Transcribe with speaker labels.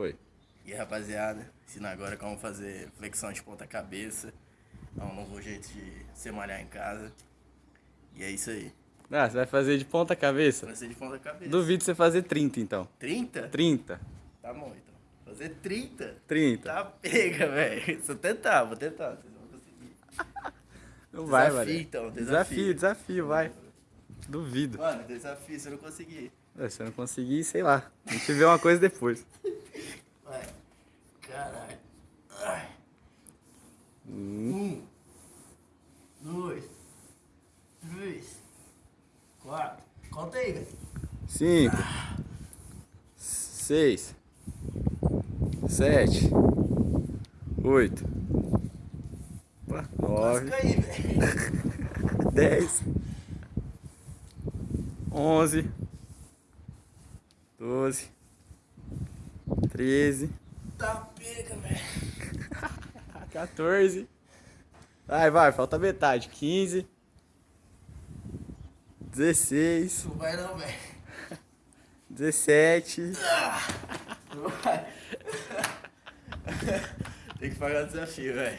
Speaker 1: Foi.
Speaker 2: E rapaziada, ensinar agora como fazer flexão de ponta cabeça. É um novo jeito de você malhar em casa. E é isso aí.
Speaker 1: Ah, você vai fazer de ponta cabeça?
Speaker 2: Vai ser de ponta cabeça.
Speaker 1: Duvido você fazer 30 então.
Speaker 2: 30?
Speaker 1: 30.
Speaker 2: Tá bom então. Fazer 30?
Speaker 1: 30.
Speaker 2: Tá pega, velho. Vou tentar, vou tentar. Vocês vão conseguir.
Speaker 1: Não vai,
Speaker 2: Desafio,
Speaker 1: mano.
Speaker 2: então,
Speaker 1: Desafio,
Speaker 2: desafio.
Speaker 1: desafio, vai. Duvido.
Speaker 2: Mano, desafio, se eu não conseguir.
Speaker 1: É, Se eu não conseguir, sei lá. A gente vê uma coisa depois.
Speaker 2: Um. Dois. Três. Quatro. Conta aí, velho.
Speaker 1: 5. 6. 7. 8.
Speaker 2: Quase
Speaker 1: 9.
Speaker 2: caí, velho.
Speaker 1: 10. 11. 12. 13.
Speaker 2: Tá pega, velho.
Speaker 1: 14. Vai, vai, falta metade. 15. 16.
Speaker 2: Não vai não, velho.
Speaker 1: 17.
Speaker 2: Não vai. Tem que pagar o desafio, velho.